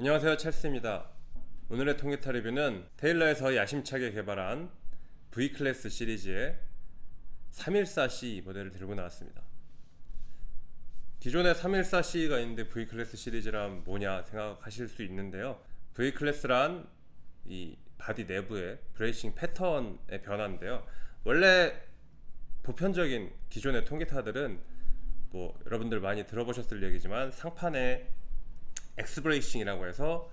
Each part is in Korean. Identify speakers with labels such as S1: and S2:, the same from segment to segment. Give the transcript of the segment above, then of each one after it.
S1: 안녕하세요 찰스입니다. 오늘의 통기타 리뷰는 테일러에서 야심차게 개발한 V클래스 시리즈의 314C 모델을 들고 나왔습니다. 기존에 314C가 있는데 V클래스 시리즈란 뭐냐 생각하실 수 있는데요. V클래스란 이 바디 내부의 bracing 패턴의 변화인데요. 원래 보편적인 기존의 통기타들은 뭐 여러분들 많이 들어보셨을 얘기지만 상판에 X bracing이라고 해서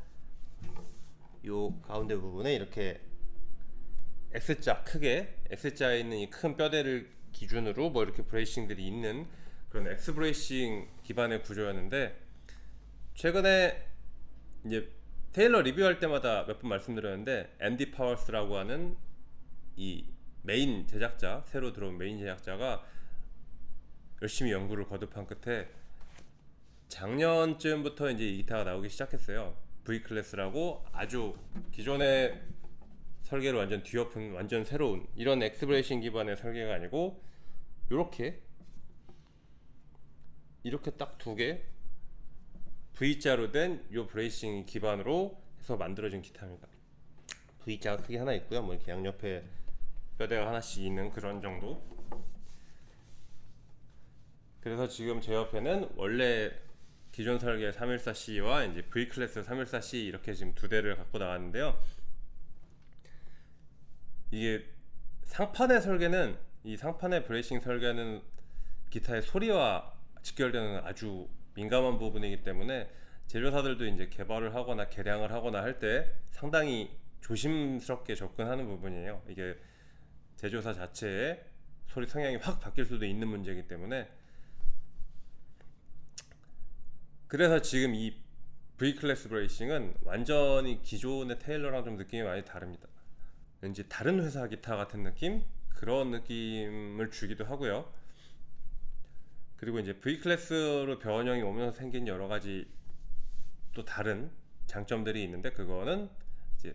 S1: 요 가운데 부분에 이렇게 X자 크게 X자에 있는 이 큰 뼈대를 기준으로 뭐 이렇게 bracing들이 있는 그런 X bracing 기반의 구조였는데 최근에 이제 테일러 리뷰할 때마다 몇 번 말씀드렸는데 앤디 파워스라고 하는 이 메인 제작자 새로 들어온 메인 제작자가 열심히 연구를 거듭한 끝에 작년쯤부터 이제 이 기타가 나오기 시작했어요. V 클래스라고 아주 기존의 설계를 완전 뒤엎은 완전 새로운 이런 X bracing 기반의 설계가 아니고 이렇게 이렇게 딱 두 개 V자로 된 요 bracing 기반으로 해서 만들어진 기타입니다. V자가 크게 하나 있고요. 뭐 이렇게 양옆에 뼈대가 하나씩 있는 그런 정도. 그래서 지금 제 옆에는 원래 기존 설계 314C와 이제 V 클래스 314C 이렇게 지금 두 대를 갖고 나왔는데요. 이게 상판의 설계는 이 상판의 브레이싱 설계는 기타의 소리와 직결되는 아주 민감한 부분이기 때문에 제조사들도 이제 개발을 하거나 개량을 하거나 할 때 상당히 조심스럽게 접근하는 부분이에요. 이게 제조사 자체의 소리 성향이 확 바뀔 수도 있는 문제이기 때문에 그래서 지금 이 V 클래스 브레이싱은 완전히 기존의 테일러랑 좀 느낌이 많이 다릅니다. 왠지 다른 회사 기타 같은 느낌? 그런 느낌을 주기도 하고요. 그리고 이제 V 클래스로 변형이 오면서 생긴 여러 가지 또 다른 장점들이 있는데 그거는 이제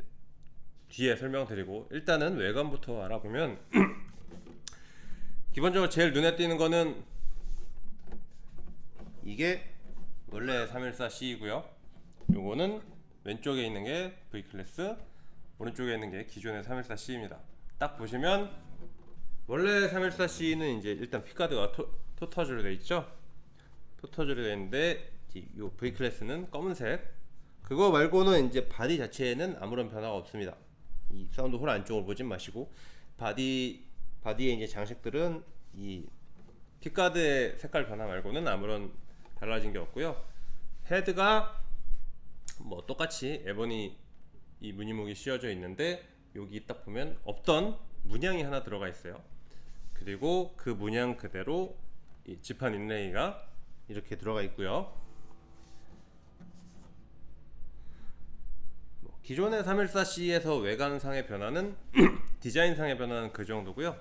S1: 뒤에 설명드리고 일단은 외관부터 알아보면 기본적으로 제일 눈에 띄는 거는 이게 원래 314C이고요. 요거는 왼쪽에 있는 게 V 클래스, 오른쪽에 있는 게 기존의 314C입니다. 딱 보시면 원래 314C는 이제 일단 pickguard가 토, tortoise로 되어 있죠. tortoise로 되어 있는데 요 V 클래스는 검은색. 그거 말고는 이제 바디 자체에는 아무런 변화가 없습니다. 이 sound hole 안쪽을 보진 마시고 바디 바디의 이제 장식들은 이 핏가드의 색깔 변화 말고는 아무런 달라진 게 없고요. 헤드가 뭐 똑같이 ebony 이 무늬목이 씌워져 있는데 여기 딱 보면 없던 문양이 하나 들어가 있어요. 그리고 그 문양 그대로 이 지판 인레이가 이렇게 들어가 있고요. 뭐 기존의 314C에서 외관상의 변화는 디자인상의 변화는 그 정도고요.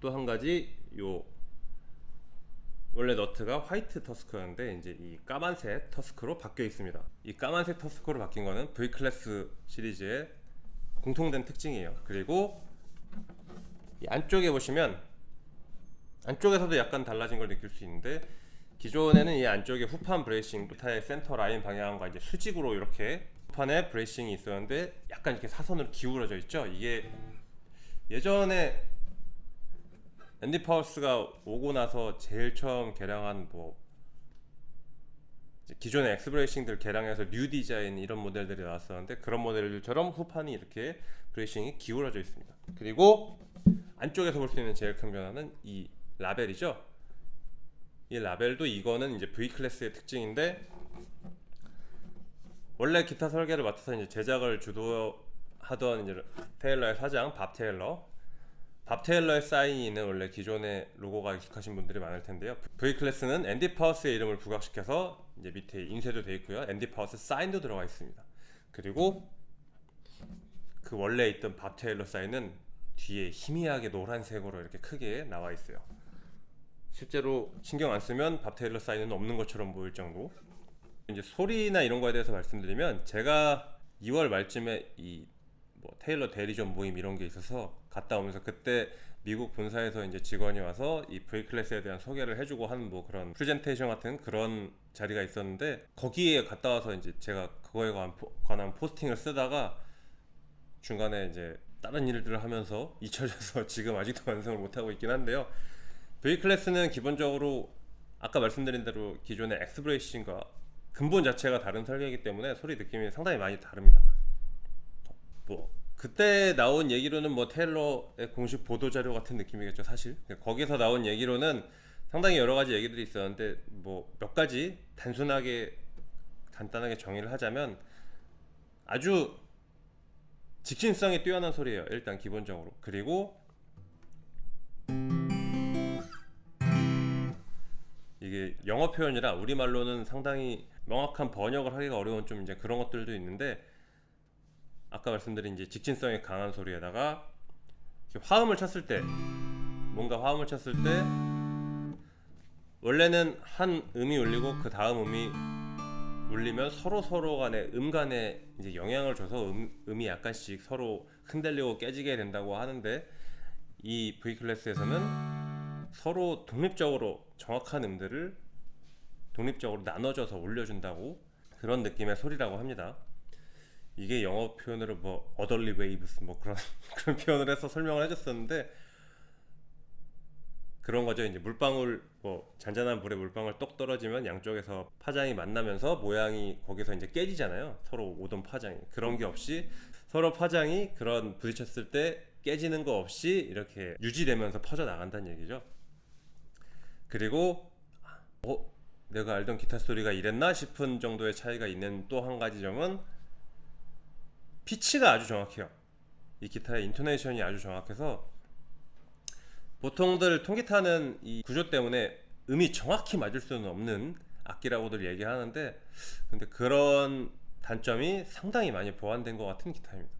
S1: 또 한 가지 요 원래 너트가 화이트 터스크였는데 이제 이 까만색 터스크로 바뀌어 있습니다. 이 까만색 터스크로 바뀐 거는 V 클래스 시리즈의 공통된 특징이에요. 그리고 이 안쪽에 보시면 안쪽에서도 약간 달라진 걸 느낄 수 있는데 기존에는 이 안쪽에 후판 bracing 기타의 center line 방향과 이제 수직으로 이렇게 후판에 bracing이 있었는데 약간 이렇게 사선으로 기울어져 있죠? 이게 예전에 앤디 파워스가 오고 나서 제일 처음 개량한 뭐 기존의 X bracing들 개량해서 new design 이런 모델들이 나왔었는데 그런 모델들처럼 후판이 이렇게 bracing이 기울어져 있습니다. 그리고 안쪽에서 볼 수 있는 제일 큰 변화는 이 라벨이죠. 이 라벨도 이거는 이제 V 클래스의 특징인데 원래 기타 설계를 맡아서 이제 제작을 주도하던 이제 테일러의 사장 밥 테일러 밥 테일러의 사인이 있는 원래 기존의 로고가 익숙하신 분들이 많을 텐데요. V 클래스는 앤디 파워스의 이름을 부각시켜서 이제 밑에 인쇄도 되어 있고요. 앤디 파워스 사인도 들어가 있습니다. 그리고 그 원래 있던 밥 테일러 사인은 뒤에 희미하게 노란색으로 이렇게 크게 나와 있어요. 실제로 신경 안 쓰면 밥 테일러 사인은 없는 것처럼 보일 정도. 이제 소리나 이런 거에 대해서 말씀드리면 제가 2월 말쯤에 이 뭐 테일러 대리점 모임 이런 게 있어서 갔다 오면서 그때 미국 본사에서 이제 직원이 와서 이 V 클래스에 대한 소개를 해주고 하는 뭐 그런 프레젠테이션 같은 그런 자리가 있었는데 거기에 갔다 와서 이제 제가 그거에 관한, 포스팅을 쓰다가 중간에 이제 다른 일들을 하면서 잊혀져서 지금 아직도 완성을 못하고 있긴 한데요. V 클래스는 기본적으로 아까 말씀드린 대로 기존의 엑스브레이싱과 근본 자체가 다른 설계이기 때문에 소리 느낌이 상당히 많이 다릅니다. 뭐 그때 나온 얘기로는 뭐 테일러의 공식 보도 자료 같은 느낌이겠죠 사실. 거기서 나온 얘기로는 상당히 여러 가지 얘기들이 있었는데 뭐 몇 가지 단순하게 간단하게 정의를 하자면 아주 직진성이 뛰어난 소리예요 일단 기본적으로. 그리고 이게 영어 표현이라 우리말로는 상당히 명확한 번역을 하기가 어려운 좀 이제 그런 것들도 있는데 아까 말씀드린 이제 직진성이 강한 소리에다가 화음을 쳤을 때 뭔가 화음을 쳤을 때 원래는 한 음이 울리고 그 다음 음이 울리면 서로 서로 간에 음 간에 이제 영향을 줘서 음, 음이 약간씩 서로 흔들리고 깨지게 된다고 하는데 이 V 클래스에서는 서로 독립적으로 정확한 음들을 독립적으로 나눠져서 올려준다고 그런 느낌의 소리라고 합니다. 이게 영어 표현으로 뭐 otherly waves 뭐 그런 그런 표현을 해서 설명을 해줬었는데 그런 거죠. 이제 물방울 뭐 잔잔한 물에 물방울 똑 떨어지면 양쪽에서 파장이 만나면서 모양이 거기서 이제 깨지잖아요. 서로 오던 파장이 그런 게 없이 서로 파장이 그런 부딪혔을 때 깨지는 거 없이 이렇게 유지되면서 퍼져 나간다는 얘기죠. 그리고 어 내가 알던 기타 소리가 이랬나 싶은 정도의 차이가 있는 또 한 가지 점은 피치가 아주 정확해요. 이 기타의 intonation이 아주 정확해서 보통들 통기타는 이 구조 때문에 음이 정확히 맞을 수는 없는 악기라고들 얘기하는데 근데 그런 단점이 상당히 많이 보완된 것 같은 기타입니다.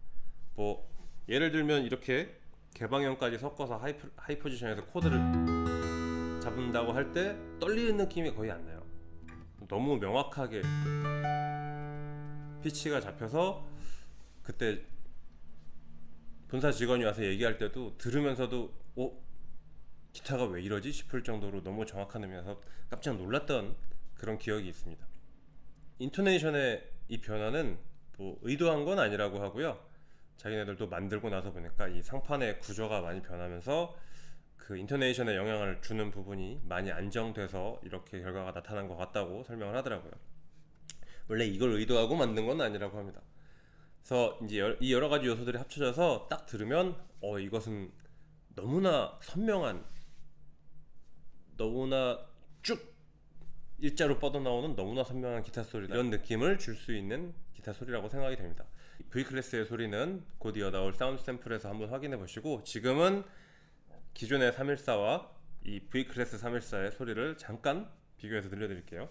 S1: 뭐 예를 들면 이렇게 개방현까지 섞어서 하이, 하이 포지션에서 코드를 잡는다고 할 때 떨리는 느낌이 거의 안 나요. 너무 명확하게 피치가 잡혀서 그때 본사 직원이 와서 얘기할 때도 들으면서도 어? 기타가 왜 이러지? 싶을 정도로 너무 정확한 음이어서 깜짝 놀랐던 그런 기억이 있습니다. 인토네이션의 이 변화는 뭐 의도한 건 아니라고 하고요. 자기네들도 만들고 나서 보니까 이 상판의 구조가 많이 변하면서 그 인토네이션에 영향을 주는 부분이 많이 안정돼서 이렇게 결과가 나타난 것 같다고 설명을 하더라고요. 원래 이걸 의도하고 만든 건 아니라고 합니다 그래서 이제 이 여러 가지 요소들이 합쳐져서 딱 들으면 어 이것은 너무나 선명한 너무나 쭉 일자로 뻗어나오는 너무나 선명한 기타 소리 이런 느낌을 줄 수 있는 기타 소리라고 생각이 됩니다. V class의 소리는 곧 이어 나올 사운드 샘플에서 한번 확인해 보시고 지금은 기존의 314와 이 V class 314의 소리를 잠깐 비교해서 들려드릴게요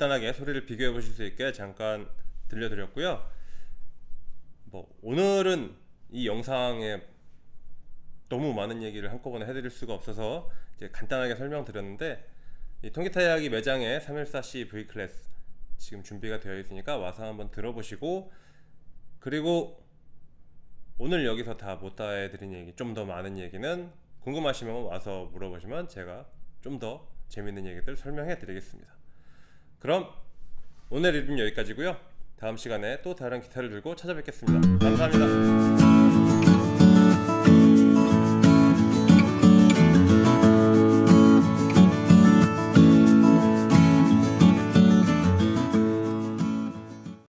S1: 간단하게 소리를 비교해 보실 수 있게 잠깐 들려드렸고요. 뭐 오늘은 이 영상에 너무 많은 얘기를 한꺼번에 해드릴 수가 없어서 이제 간단하게 설명드렸는데 이 통기타 이야기 매장에 314C V 클래스 지금 준비가 되어 있으니까 와서 한번 들어보시고 그리고 오늘 여기서 다 못다 해드린 얘기 좀 더 많은 얘기는 궁금하시면 와서 물어보시면 제가 좀 더 재밌는 얘기들 설명해 드리겠습니다 그럼 오늘 리뷰는 여기까지고요. 다음 시간에 또 다른 기타를 들고 찾아뵙겠습니다. 감사합니다